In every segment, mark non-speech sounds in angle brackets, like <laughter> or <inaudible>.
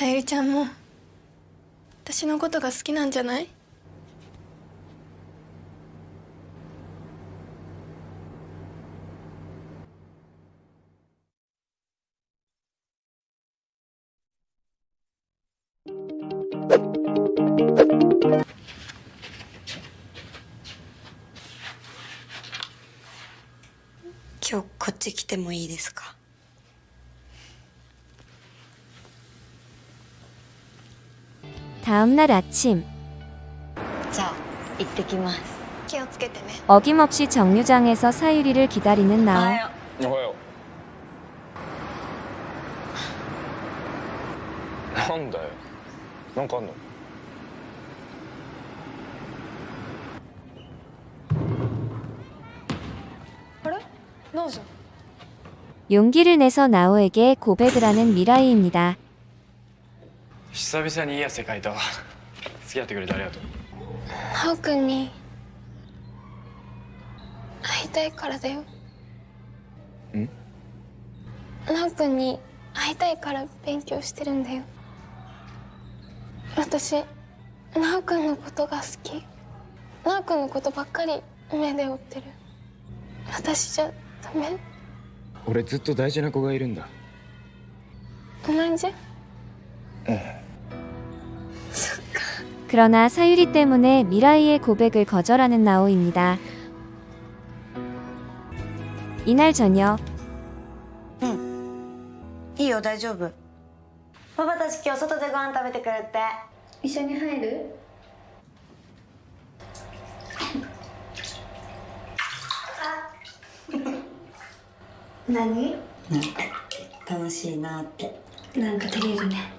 さゆりちゃんも私のことが好きなんじゃない？今日こっち来てもいいですか？ 다음 날 아침. 어김없이 정류장에서 사유리를 기다리는 나오. 용기를 내서 나오에게 고백을 하는 미라이입니다. 久々にいいや世界と。付き合ってくれてありがとう。真央君に会いたいからだよ。ん？真央君に会いたいから勉強してるんだよ。私真央君のことが好き。真央君のことばっかり目で追ってる。私じゃダメ？俺ずっと大事な子がいるんだ。同じ？ええ 그러나 사유리 때문에 미라이의 고백을 거절하는 나오입니다. 이날 저녁 いいよ大丈夫パパたち今日外でご飯食べてくるって一緒に入る何なんか楽しいなってなんか照れるね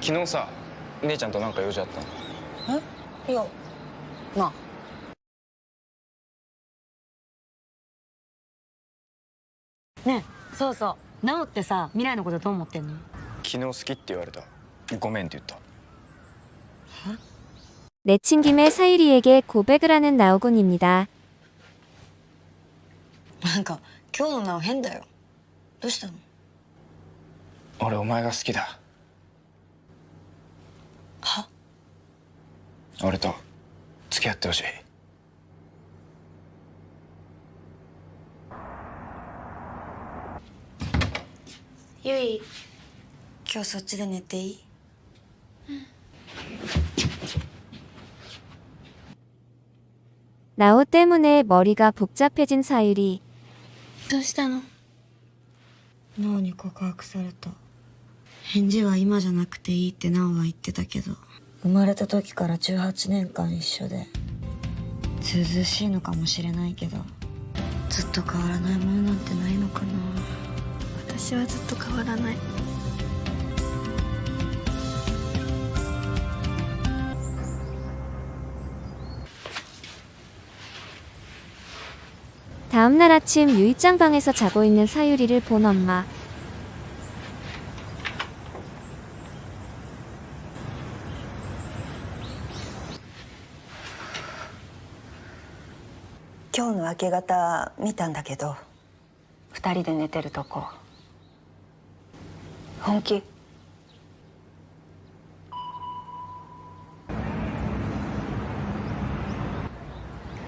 昨日さ姉ちゃんとなんか用事あったのえいやまあねえそうそうなおってさ未来のことどう思ってんの昨日好きって言われたごめんって言った 내친 김에 사유리에게 고백을 하는 나오군입니다. なんか今日のなお変だよどうしたの俺お前が好きだ 俺と付き合ってほしいゆい今日そっちで寝ていい 나오 때문에 머리가 복잡해진 사유리. どうしたのなおに告白された返事は今じゃなくていいってなおは言ってたけど 生まれた時から18年間一緒でずうずうしいのかもしれないけどずっと変わらないものなんてないのかな私はずっと変わらない 다음날 아침 유이짱 방에서 자고 있는 사유리를 본 엄마.「 今日の明け方見たんだけど二人で寝てるとこ。本気？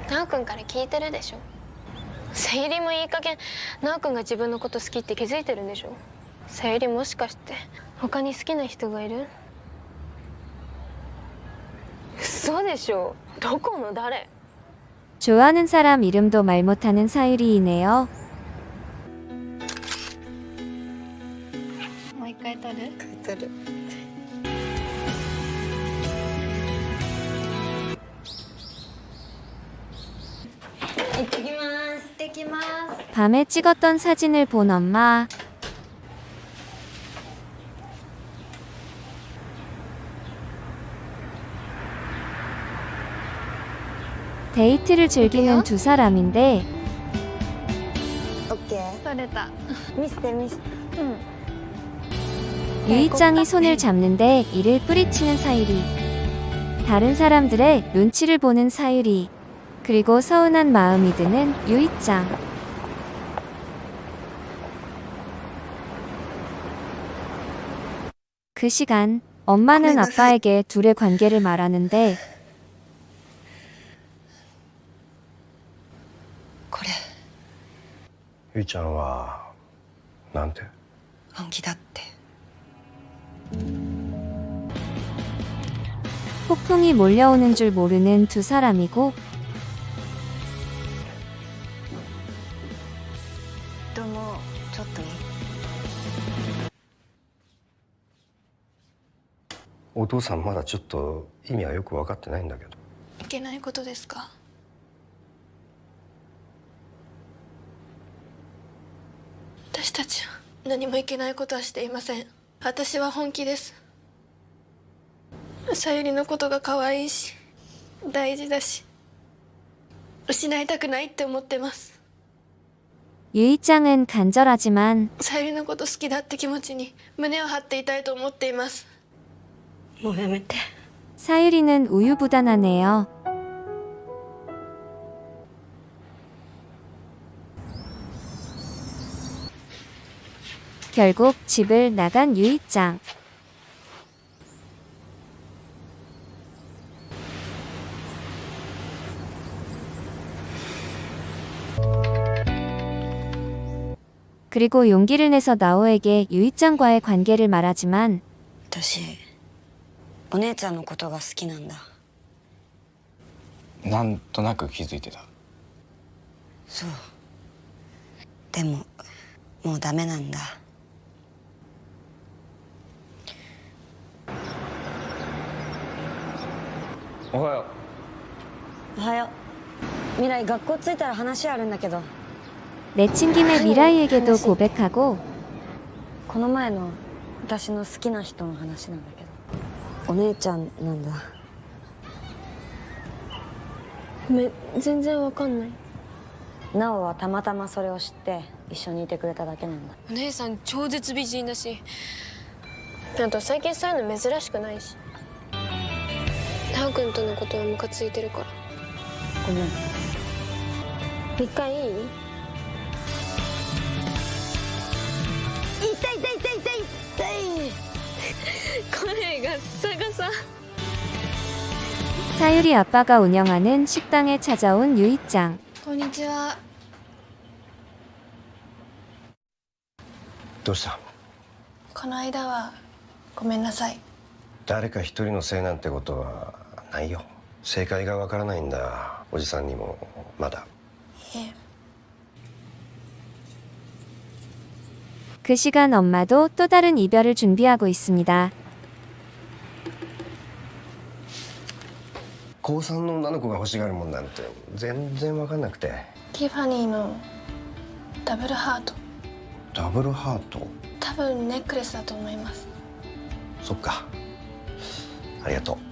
ナオくんから聞いてるでしょ？さゆりもいい加減ナオくんが自分のこと好きって気づいてるんでしょ？さゆりもしかして他に好きな人がいる？嘘でしょ？どこの誰？ 좋아하는 사람 이름도 말 못하는 사유리이네요. 밤에 찍었던 사진을 본 엄마. 데이트를 즐기는 두 사람인데 유이짱이 손을 잡는데 이를 뿌리치는 사유리. 다른 사람들의 눈치를 보는 사유리. 그리고 서운한 마음이 드는 유이짱. 그 시간 엄마는 아빠에게 둘의 관계를 말하는데 これゆいちゃんはなんて本気だって 폭풍이 몰려오는 줄 모르는 두 사람이고 どうもちょっといいお父さんまだちょっと意味はよく分かってないんだけどいけないことですか 私たちは何もいけないことはしていません私は本気ですさゆりのことが可愛いし大事だし失いたくないって思ってます 유이짱은 간절하지만 さゆりのこと好きだって気持ちに胸を張っていたいと思っていますもうやめて 사유리는 우유부단하네요. 결국 집을 나간 유이짱. 그리고 용기를 내서 나오에게 유이짱과의 관계를 말하지만 私お姉ちゃんのことが好きなんだなんとなく気づいてたそうでももうダメなんだ おはよおはよう未来学校着いたら話あるんだけど 내친 김에 미라이에게도 고백하고 この前の私の好きな人の話なんだけどお姉ちゃんなんだごめん全然わかんないなおはたまたまそれを知って一緒にいてくれただけなんだお姉さん超絶美人だしあと最近そういうの珍しくないし タオ君とのことはムカついてるからごめん一回いい痛い痛い痛い痛い痛い声がサガサ 사유리 아빠가 운영하는 식당에 찾아온 유이짱. こんにちはどうしたこの間はごめんなさい誰か一人のせいなんてことは ないよ正解が分からないんだおじさんにもまだいえ 그 시간 엄마도 또 다른 이별을 준비하고 있습니다. 高3の女の子が欲しがるもんなんて全然分かんなくてティファニーのダブルハートダブルハート多分ネックレスだと思いますそっかありがとう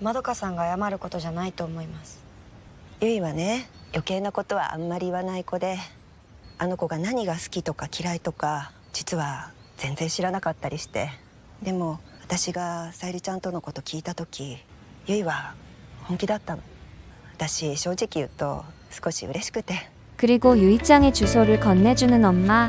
まどかさんが謝ることじゃないと思いますゆいはね余計なことはあんまり言わない子であの子が何が好きとか嫌いとか実は全然知らなかったりしてでも私がさゆりちゃんとのこと聞いた時ゆいは本気だったの私正直言うと少し嬉しくて 그리고 유이짱의 주소를 건네주는 엄마.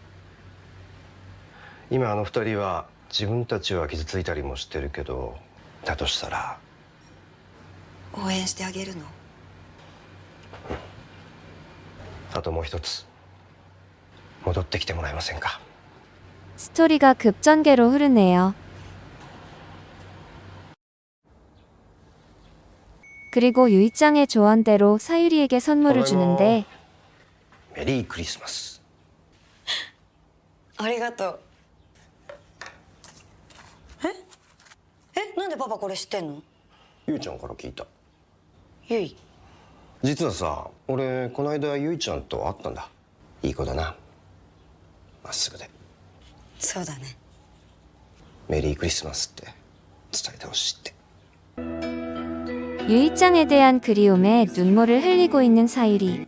今あの二人は 自分たちは傷ついたりもしてるけどだとしたら応援してあげるのあともう一つ戻ってきてもらえませんか 스토리가 급전개로 흐르네요. 그리고 유이짱의 조언대로 사유리에게 선물을 주는데 メリークリスマス<laughs> ありがとう ええなんでパパこれ知ってんのゆいちゃんから聞いたゆい実はさ俺この間ゆいちゃんと会ったんだいい子だなまっすぐでそうだねメリークリスマスって伝えてほしいって 유이짱에 대한 그리움에 눈물을 흘리고 있는 사유리.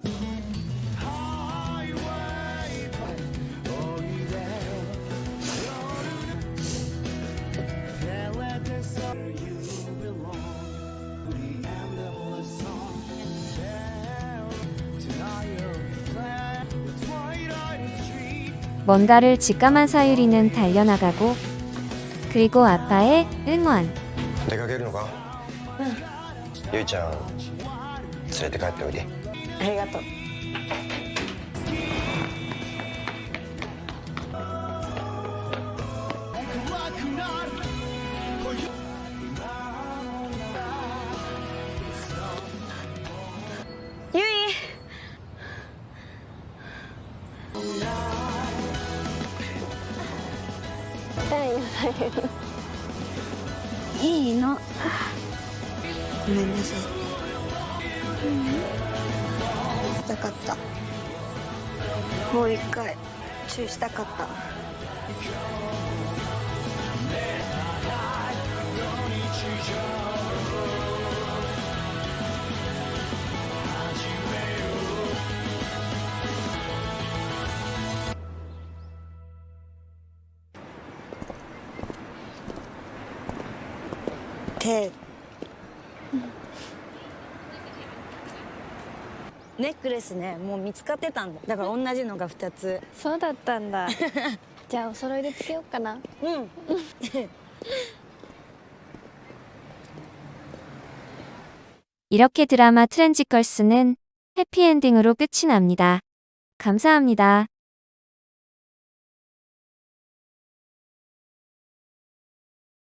뭔가를 직감한 사유리는 달려나가고 그리고 아빠의 응원. 出かけるのかうんゆいちゃん連れて帰っておいでありがとう いいの。ごめんなさい。したかった。もう一回チューしたかった。手ネックレスねもう見つかってたんだだから同じのが2つそうだったんだ<laughs> じゃあお揃いでつけようかなうん <laughs> 이렇게 드라마 트렌지걸스는 해피엔딩으로 끝이 납니다. 감사합니다.